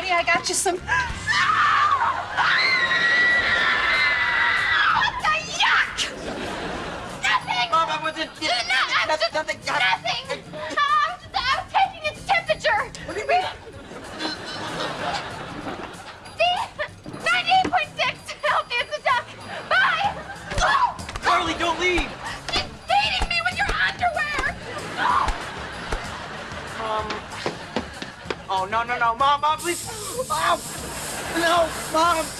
ready, I got you some. What the yuck! Nothing! Mom, I wasn't. No, I was Nothing. nothing. Oh, I was, just, I was taking its temperature. What do you mean? See? 98.6. Healthy as a duck. Bye. Oh, Carly, don't leave. it's dating me with your underwear. Oh. Um. Oh no no no, mom, mom, please. Oh, no, mom.